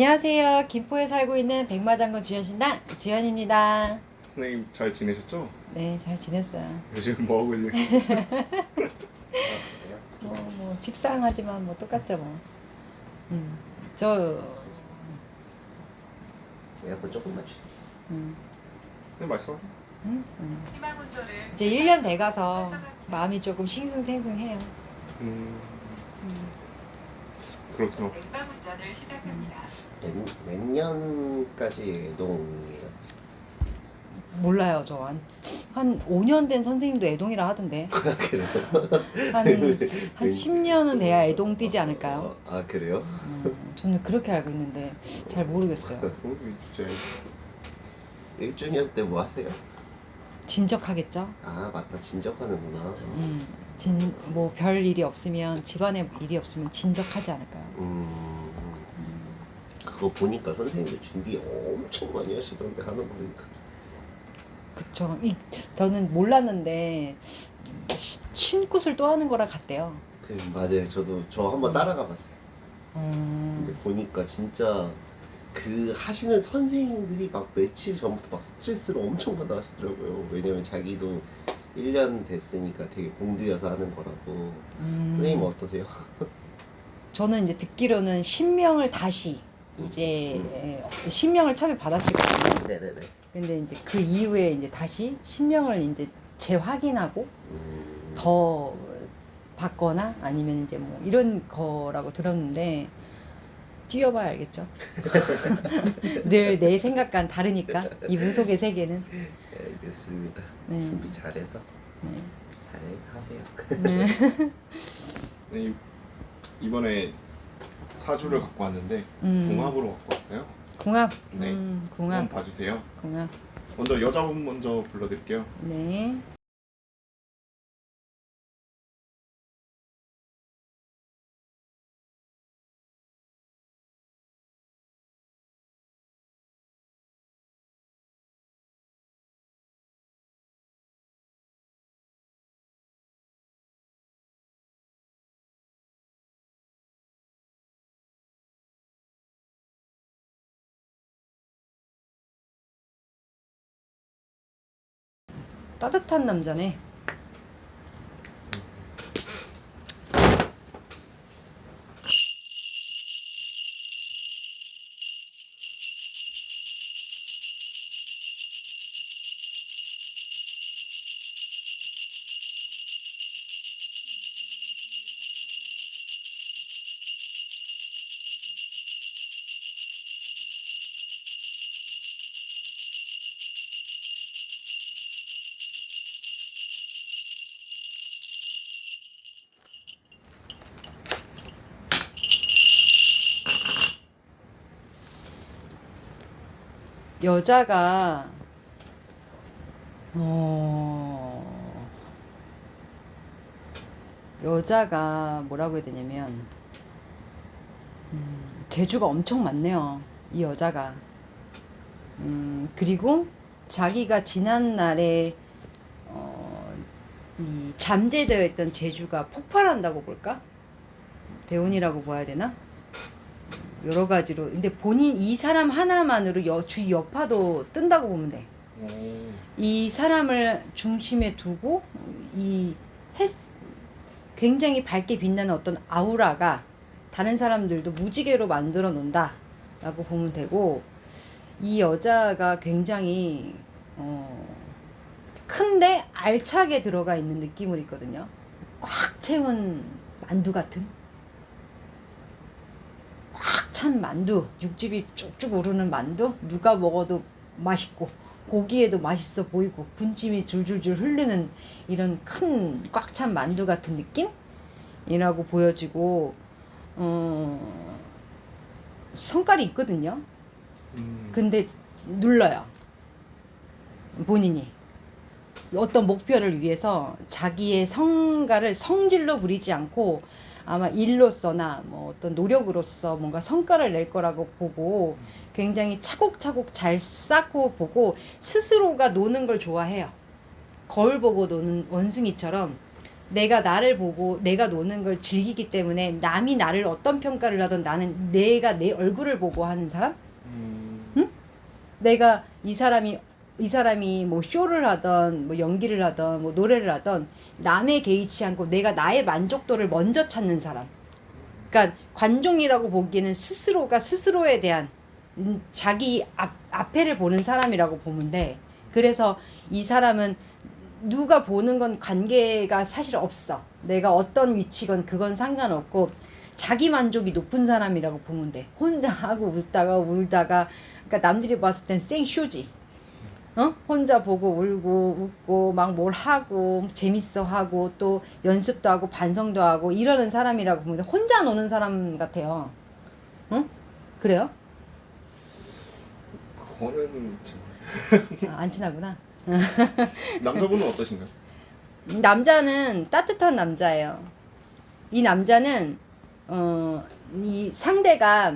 안녕하세요. 김포에 살고 있는 백마장군 주연신당 주연입니다. 선생님 잘 지내셨죠? 네, 잘 지냈어요. 요즘 뭐 하고 계세요? 뭐, 뭐 직상하지만 뭐 똑같죠 뭐. 음, 저, 에어컨 조금 맞추. 음, 네 말씀하세요. 음, 음. 이제 1년 돼가서. 마음이 조금 싱숭생숭해요. 음 음, 그렇구나. 냉방 운전을 시작합니다. 몇, 몇 년까지 애동이에요? 몰라요, 저 한, 한 5년 된 선생님도 애동이라 하던데. 그래요? 한, 한 10년은 돼야 애동 뛰지 않을까요? 어, 아 그래요? 음, 저는 그렇게 알고 있는데 잘 모르겠어요. 어, 진짜 1주년 때 뭐 하세요? 진적하겠죠? 아 맞다 진적하는구나. 음, 진, 뭐, 별 일이 없으면, 집안에 일이 없으면 진적하지 않을까요? 음 음, 그거 보니까 선생님들 준비 엄청 많이 하시던데 하는 거 보니까. 그쵸. 이, 저는 몰랐는데, 시- 신굿을 또 하는 거랑 같대요. 그 맞아요. 저도 저 한번 따라가 봤어요. 음, 근데 보니까 진짜 그 하시는 선생님들이 막 며칠 전부터 막 스트레스를 엄청 받아 하시더라고요. 왜냐면 자기도 1년 됐으니까 되게 공들여서 하는 거라고. 음, 선생님 어떠세요? 저는 이제 듣기로는 신명을 다시, 이제, 음. 에, 신명을 처음에 받았을 거예요. 네네네. 근데 이제 그 이후에 이제 다시 신명을 이제 재확인하고, 음, 더 받거나 아니면 이제 뭐 이런 거라고 들었는데 뛰어봐야 알겠죠. 늘 내 생각과는 다르니까 이 무속의 세계는. 네, 알겠습니다. 네. 준비 잘해서 네. 잘 하세요. 네. 네, 이- 이번에 사주를 갖고 왔는데 음. 궁합으로 갖고 왔어요. 궁합. 네. 음, 한번 궁합. 봐주세요. 궁합. 먼저 여자분 먼저 불러드릴게요. 네. 따뜻한 남자네. 여자가 어 여자가 뭐라고 해야 되냐면 음, 재주가 엄청 많네요. 이 여자가 음, 그리고 자기가 지난 날에 어, 이 잠재되어 있던 재주가 폭발한다고 볼까? 대운이라고 봐야 되나? 여러 가지로 근데 본인 이 사람 하나만으로 여, 주위 여파도 뜬다고 보면 돼. 오, 이 사람을 중심에 두고 이 햇, 굉장히 밝게 빛나는 어떤 아우라가 다른 사람들도 무지개로 만들어 놓는다 라고 보면 되고 이 여자가 굉장히 어, 큰데 알차게 들어가 있는 느낌을 있거든요. 꽉 채운 만두 같은 꽉 찬 만두, 육즙이 쭉쭉 오르는 만두, 누가 먹어도 맛있고 보기에도 맛있어 보이고 분침이 줄줄줄 흐르는 이런 큰 꽉 찬 만두 같은 느낌 이라고 보여지고 어, 성깔이 있거든요. 음, 근데 눌러요. 본인이. 어떤 목표를 위해서 자기의 성과를 성질로 부리지 않고 아마 일로서나 뭐 어떤 노력으로서 뭔가 성과를 낼 거라고 보고 굉장히 차곡차곡 잘 쌓고 보고 스스로가 노는 걸 좋아해요. 거울 보고 노는 원숭이처럼 내가 나를 보고 내가 노는 걸 즐기기 때문에 남이 나를 어떤 평가를 하든 나는 내가 내 얼굴을 보고 하는 사람? 음, 내가 이 사람이 이 사람이 뭐 쇼를 하던 뭐 연기를 하던 뭐 노래를 하던 남에 개의치 않고 내가 나의 만족도를 먼저 찾는 사람. 그러니까 관종이라고 보기에는 스스로가 스스로에 대한 음, 자기 앞, 앞에를 보는 사람이라고 보면 돼. 그래서 이 사람은 누가 보는 건 관계가 사실 없어. 내가 어떤 위치건 그건 상관없고 자기 만족이 높은 사람이라고 보면 돼. 혼자 하고 웃다가 울다가 그러니까 남들이 봤을 땐 생쇼지. 어? 혼자 보고 울고 웃고 막 뭘 하고 재밌어 하고 또 연습도 하고 반성도 하고 이러는 사람이라고 보면 돼. 혼자 노는 사람 같아요. 응? 그래요? 그거는 참- 아, 안 친하구나. 남자분은 어떠신가요? 남자는 따뜻한 남자예요. 이 남자는 어, 이 상대가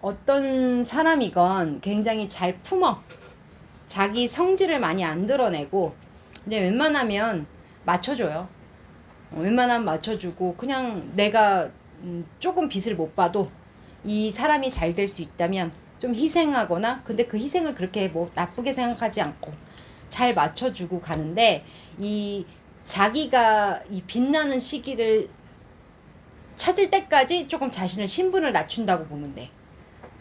어떤 사람이건 굉장히 잘 품어. 자기 성질을 많이 안 드러내고 근데 웬만하면 맞춰줘요. 어, 웬만하면 맞춰주고 그냥 내가 음, 조금 빛을 못 봐도 이 사람이 잘 될 수 있다면 좀 희생하거나 근데 그 희생을 그렇게 뭐 나쁘게 생각하지 않고 잘 맞춰주고 가는데 이 자기가 이 빛나는 시기를 찾을 때까지 조금 자신을 신분을 낮춘다고 보면 돼.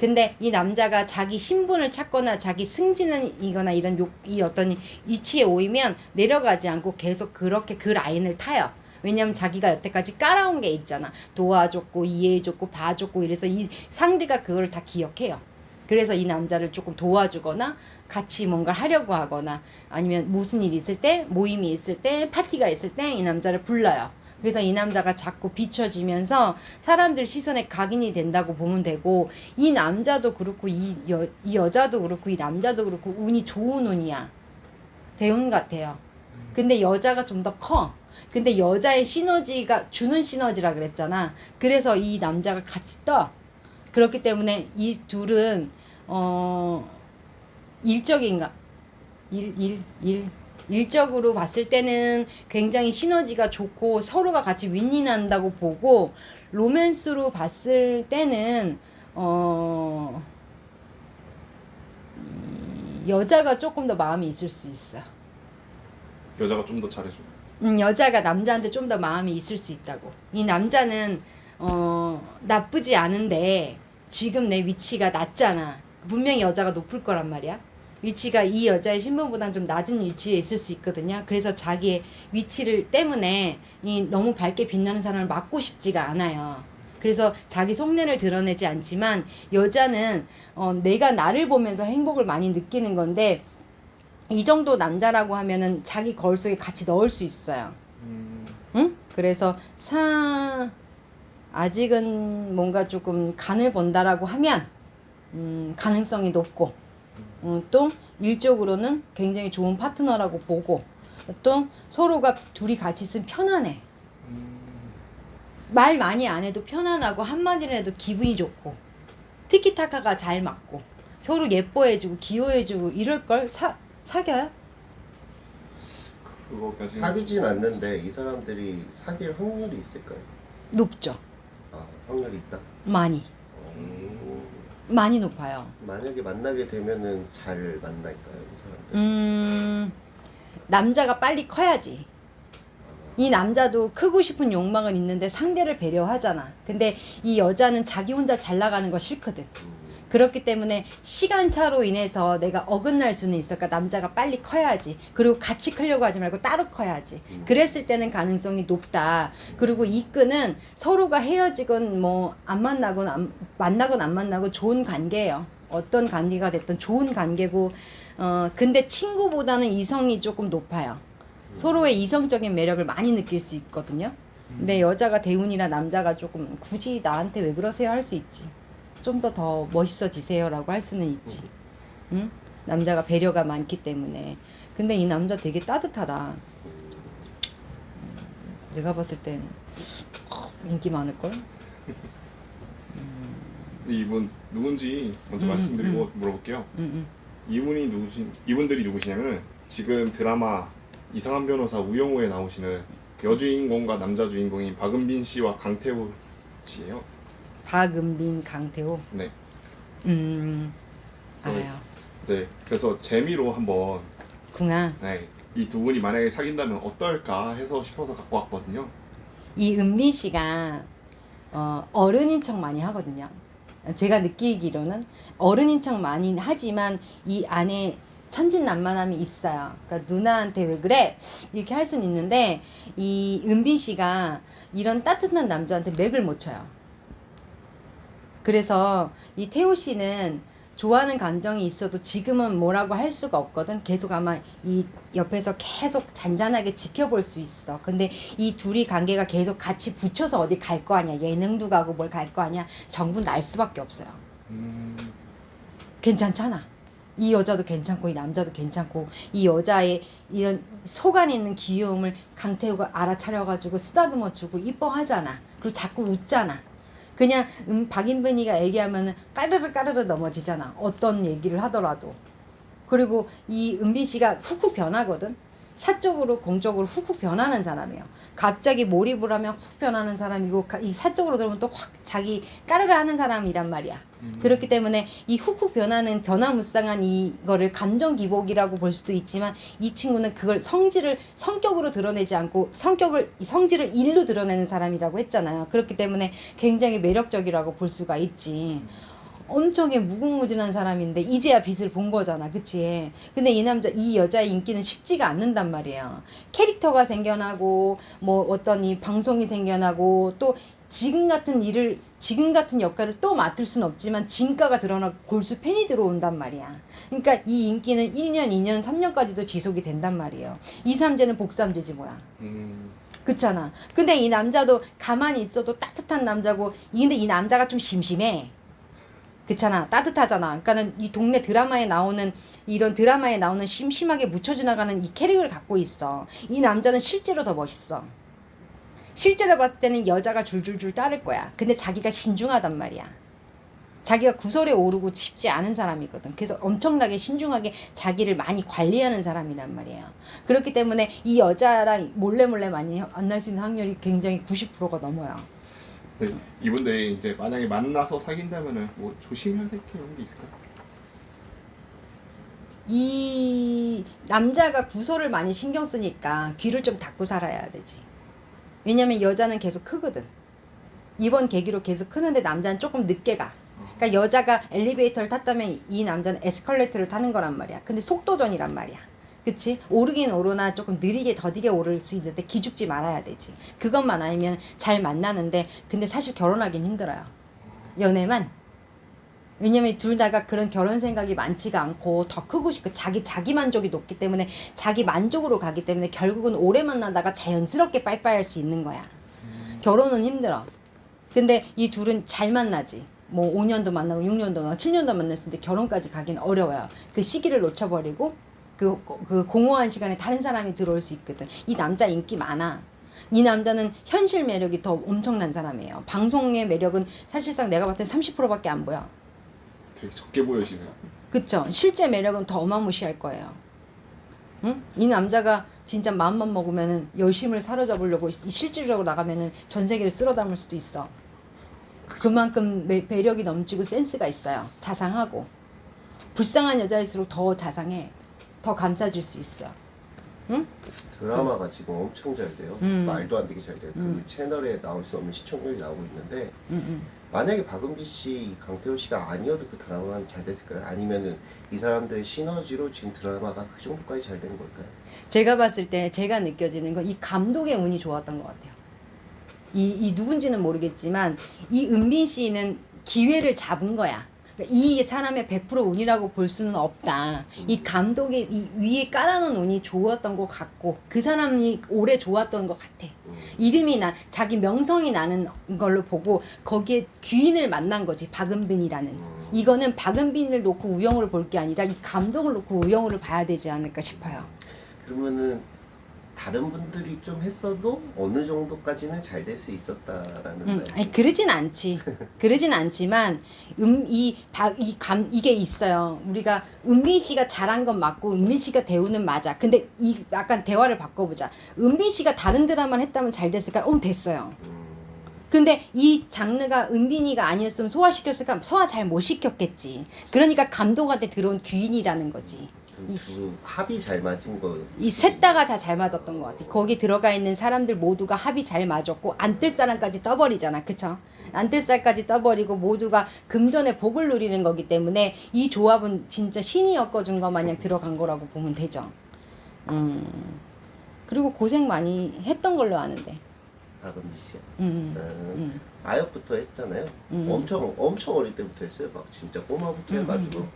근데 이 남자가 자기 신분을 찾거나 자기 승진이거나 이런 욕, 이 어떤 위치에 오이면 내려가지 않고 계속 그렇게 그 라인을 타요. 왜냐면 자기가 여태까지 깔아온 게 있잖아. 도와줬고, 이해해줬고, 봐줬고, 이래서 이 상대가 그걸 다 기억해요. 그래서 이 남자를 조금 도와주거나 같이 뭔가 하려고 하거나 아니면 무슨 일이 있을 때, 모임이 있을 때, 파티가 있을 때 이 남자를 불러요. 그래서 이 남자가 자꾸 비춰지면서 사람들 시선에 각인이 된다고 보면 되고 이 남자도 그렇고 이, 여, 이 여자도 그렇고 이 남자도 그렇고 운이 좋은 운이야. 대운 같아요. 근데 여자가 좀 더 커. 근데 여자의 시너지가 주는 시너지라 그랬잖아. 그래서 이 남자가 같이 떠. 그렇기 때문에 이 둘은 어 일적인가 일 일 일 일적으로 봤을 때는 굉장히 시너지가 좋고 서로가 같이 윈윈한다고 보고 로맨스로 봤을 때는 어이 여자가 조금 더 마음이 있을 수 있어. 여자가 좀 더 잘해주고. 음, 여자가 남자한테 좀 더 마음이 있을 수 있다고. 이 남자는 어 나쁘지 않은데 지금 내 위치가 낮잖아. 분명히 여자가 높을 거란 말이야. 위치가 이 여자의 신분보다는 좀 낮은 위치에 있을 수 있거든요. 그래서 자기의 위치를 때문에 이 너무 밝게 빛나는 사람을 맞고 싶지가 않아요. 그래서 자기 속내를 드러내지 않지만 여자는 어, 내가 나를 보면서 행복을 많이 느끼는 건데 이 정도 남자라고 하면은 자기 거울 속에 같이 넣을 수 있어요. 음, 응? 그래서 사 아직은 뭔가 조금 간을 본다라고 하면 음, 가능성이 높고 음, 또 일적으로는 굉장히 좋은 파트너라고 보고 또 서로가 둘이 같이 있으면 편안해. 음, 말 많이 안 해도 편안하고 한마디를 해도 기분이 좋고 티키타카가 잘 맞고 서로 예뻐해주고 귀여워해주고 이럴 걸 사, 사겨요? 그거까지. 사귀진 않는데 이 사람들이 사귈 확률이 있을까요? 높죠. 아 확률이 있다. 많이 어, 많이 높아요. 만약에 만나게 되면은 잘 만날까요, 이 사람들? 음 남자가 빨리 커야지. 이 남자도 크고 싶은 욕망은 있는데 상대를 배려하잖아. 근데 이 여자는 자기 혼자 잘 나가는 거 싫거든. 음, 그렇기 때문에 시간차로 인해서 내가 어긋날 수는 있어. 그러니까 남자가 빨리 커야지. 그리고 같이 크려고 하지 말고 따로 커야지. 그랬을 때는 가능성이 높다. 그리고 이 끈은 서로가 헤어지건 뭐 안 만나건 안, 만나건 안 만나건 좋은 관계예요. 어떤 관계가 됐든 좋은 관계고 어 근데 친구보다는 이성이 조금 높아요. 서로의 이성적인 매력을 많이 느낄 수 있거든요. 근데 여자가 대운이라 남자가 조금 굳이 나한테 왜 그러세요 할 수 있지. 좀 더 더 멋있어지세요라고 할 수는 있지. 응? 남자가 배려가 많기 때문에. 근데 이 남자 되게 따뜻하다. 내가 봤을 땐 어, 인기 많을 걸. 이분 누군지 먼저 음, 말씀드리고 물어볼게요. 응, 이분이 누구신 이분들이 누구시냐면 지금 드라마 이상한 변호사 우영우에 나오시는 여주인공과 남자 주인공인 박은빈 씨와 강태호 씨예요. 박은빈, 강태호. 네. 음, 어. 알아요. 네. 그래서 재미로 한번 궁아. 네. 이 두 분이 만약에 사귄다면 어떨까 해서 싶어서 갖고 왔거든요. 이 은빈 씨가 어, 어른인 척 많이 하거든요. 제가 느끼기로는 어른인 척 많이 하지만 이 안에 천진난만함이 있어요. 그러니까 누나한테 왜 그래? 이렇게 할 수는 있는데 이 은빈 씨가 이런 따뜻한 남자한테 맥을 못 쳐요. 그래서 이 태호 씨는 좋아하는 감정이 있어도 지금은 뭐라고 할 수가 없거든. 계속 아마 이 옆에서 계속 잔잔하게 지켜볼 수 있어. 근데 이 둘이 관계가 계속 같이 붙여서 어디 갈 거 아니야. 예능도 가고 뭘 갈 거 아니야. 정부 날 수밖에 없어요. 음, 괜찮잖아. 이 여자도 괜찮고 이 남자도 괜찮고 이 여자의 이런 속 안에 있는 귀여움을 강태호가 알아차려가지고 쓰다듬어주고 이뻐하잖아. 그리고 자꾸 웃잖아. 그냥 음, 박인빈이가 얘기하면은 까르르 까르르 넘어지잖아. 어떤 얘기를 하더라도. 그리고 이 은빈 씨가 훅훅 변하거든. 사적으로 공적으로 훅훅 변하는 사람이에요. 갑자기 몰입을 하면 훅 변하는 사람이고 가- 이 사적으로 들으면 또 확 자기 까르르 하는 사람이란 말이야. 음. 그렇기 때문에 이 훅훅 변하는 변화무쌍한 이거를 감정 기복이라고 볼 수도 있지만 이 친구는 그걸 성질을 성격으로 드러내지 않고 성격을 이 성질을 일로 드러내는 사람이라고 했잖아요. 그렇기 때문에 굉장히 매력적이라고 볼 수가 있지. 엄청에 무궁무진한 사람인데 이제야 빛을 본 거잖아, 그치? 근데 이 남자, 이 여자의 인기는 식지가 않는단 말이에요. 캐릭터가 생겨나고 뭐 어떤 이 방송이 생겨나고 또 지금 같은 일을 지금 같은 역할을 또 맡을 수는 없지만 진가가 드러나고 골수 팬이 들어온단 말이야. 그러니까 이 인기는 1년, 2년, 3년까지도 지속이 된단 말이에요. 이 삼재는 복삼재지 뭐야. 음, 그렇잖아. 근데 이 남자도 가만히 있어도 따뜻한 남자고, 이- 근데 이 남자가 좀 심심해. 그렇잖아. 따뜻하잖아. 그러니까는 이 동네 드라마에 나오는 이런 드라마에 나오는 심심하게 묻혀 지나가는 이 캐릭을 갖고 있어. 이 남자는 실제로 더 멋있어. 실제로 봤을 때는 여자가 줄줄줄 따를 거야. 근데 자기가 신중하단 말이야. 자기가 구설에 오르고 싶지 않은 사람이거든. 그래서 엄청나게 신중하게 자기를 많이 관리하는 사람이란 말이에요. 그렇기 때문에 이 여자랑 몰래 몰래 많이 만날 수 있는 확률이 굉장히 90%가 넘어요. 네. 이분들 이제 만약에 만나서 사귄다면은 뭐 조심해야 될 게 이런 게 있을까요? 이 남자가 구설을 많이 신경 쓰니까 귀를 좀 닫고 살아야 되지. 왜냐면 여자는 계속 크거든. 이번 계기로 계속 크는데 남자는 조금 늦게 가. 그러니까 여자가 엘리베이터를 탔다면 이 남자는 에스컬레이터를 타는 거란 말이야. 근데 속도전이란 말이야. 그치? 오르긴 오르나 조금 느리게 더디게 오를 수 있는데 기죽지 말아야 되지. 그것만 아니면 잘 만나는데 근데 사실 결혼하긴 힘들어요. 연애만. 왜냐면 둘 다가 그런 결혼 생각이 많지가 않고 더 크고 싶고 자기 자기 만족이 높기 때문에 자기 만족으로 가기 때문에 결국은 오래 만나다가 자연스럽게 빠이빠이 할 수 있는 거야. 결혼은 힘들어. 근데 이 둘은 잘 만나지. 뭐 5년도 만나고 6년도 만나고 7년도 만났을 때 결혼까지 가긴 어려워요. 그 시기를 놓쳐버리고 그, 그 공허한 시간에 다른 사람이 들어올 수 있거든. 이 남자 인기 많아. 이 남자는 현실 매력이 더 엄청난 사람이에요. 방송의 매력은 사실상 내가 봤을 때 30%밖에 안 보여. 되게 적게 보여지네요. 그쵸? 실제 매력은 더 어마무시할 거예요. 응? 이 남자가 진짜 마음만 먹으면은 열심을 사로잡으려고 이- 실질적으로 나가면은 전 세계를 쓸어 담을 수도 있어. 그만큼 매, 매력이 넘치고 센스가 있어요. 자상하고. 불쌍한 여자일수록 더 자상해. 더 감싸줄 수 있어. 응? 드라마가 지금 엄청 잘 돼요. 음. 말도 안 되게 잘 돼요. 음. 그 채널에 나올 수 없는 시청률이 나오고 있는데 응, 응. 만약에 박은비 씨, 강태호 씨가 아니어도 그 드라마는 잘 됐을까요? 아니면은 이 사람들의 시너지로 지금 드라마가 그 정도까지 잘된 걸까요? 제가 봤을 때 제가 느껴지는 건 이 감독의 운이 좋았던 것 같아요. 이, 이 누군지는 모르겠지만 이 은빈 씨는 기회를 잡은 거야. 그러니까 이 사람의 100% 운이라고 볼 수는 없다. 이 감독의 이 위에 깔아놓은 운이 좋았던 것 같고 그 사람이 오래 좋았던 것 같아. 음. 이름이 나 자기 명성이 나는 걸로 보고 거기에 귀인을 만난 거지 박은빈이라는. 음. 이거는 박은빈을 놓고 우영우를 볼 게 아니라 이 감독을 놓고 우영우를 봐야 되지 않을까 싶어요. 그러면은 다른 분들이 좀 했어도 어느 정도까지는 잘 될 수 있었다라는 음. 아니 그러진 않지. 그러진 않지만 음이이감 이게 있어요. 우리가 은빈 씨가 잘한 건 맞고 은빈 씨가 대우는 맞아. 근데 이 약간 대화를 바꿔보자. 은빈 씨가 다른 드라마를 했다면 잘 됐을까? 어 됐어요. 음, 근데 이 장르가 은빈이가 아니었으면 소화시켰을까? 소화 잘 못 시켰겠지. 그러니까 감독한테 들어온 귀인이라는 거지. 이 두 합이 잘 맞은 거. 이 셋 다가 다 잘 맞았던 것 같아. 거기 들어가 있는 사람들 모두가 합이 잘 맞았고 안 뜰 사람까지 떠버리잖아, 그쵸? 안뜰 살까지 떠버리고 모두가 금전의 복을 누리는 거기 때문에 이 조합은 진짜 신이 엮어준 것 마냥 들어간 거라고 보면 되죠. 음. 그리고 고생 많이 했던 걸로 아는데. 다금비 씨. 음. 음, 음. 아역부터 했잖아요. 음. 엄청 엄청 어릴 때부터 했어요. 막 진짜 꼬마부터 음, 해가지고 음,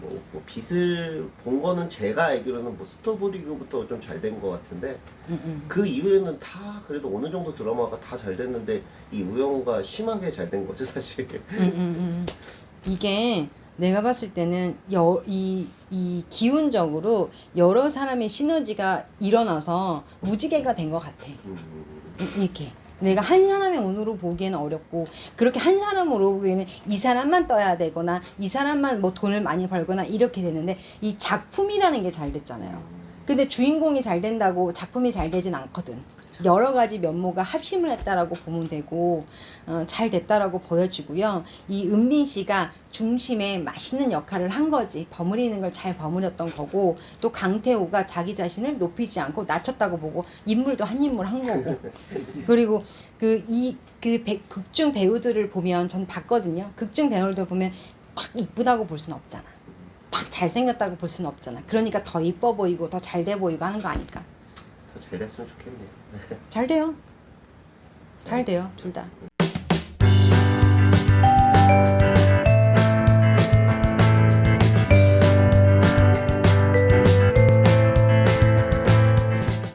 뭐, 뭐 빛을 본 거는 제가 알기로는 뭐 스토브리그부터 좀 잘 된 것 같은데 음. 음. 그 이후에는 다 그래도 어느 정도 드라마가 다 잘 됐는데 이 우영우가 심하게 잘 된 거죠 사실. 음, 음, 음. 이게 내가 봤을 때는 여, 이, 이 기운적으로 여러 사람의 시너지가 일어나서 무지개가 된 것 같아. 음, 이- 이렇게. 내가 한 사람의 운으로 보기에는 어렵고 그렇게 한 사람으로 보기에는 이 사람만 떠야 되거나 이 사람만 뭐 돈을 많이 벌거나 이렇게 되는데 이 작품이라는 게 잘 됐잖아요. 음. 근데 주인공이 잘 된다고 작품이 잘 되진 않거든. 여러 가지 면모가 합심을 했다라고 보면 되고 어, 잘 됐다라고 보여지고요. 이 은빈 씨가 중심에 맛있는 역할을 한 거지. 버무리는 걸 잘 버무렸던 거고 또 강태호가 자기 자신을 높이지 않고 낮췄다고 보고 인물도 한 인물 한 거고 그리고 그 이 그 극중 배우들을 보면 전 봤거든요. 극중 배우들 보면 딱 이쁘다고 볼 수는 없잖아. 딱 잘생겼다고 볼 수는 없잖아. 그러니까 더 이뻐 보이고 더 잘 돼 보이고 하는 거 아닐까? 더잘 됐으면 좋겠네요. 잘 돼요. 잘 돼요, 둘 다.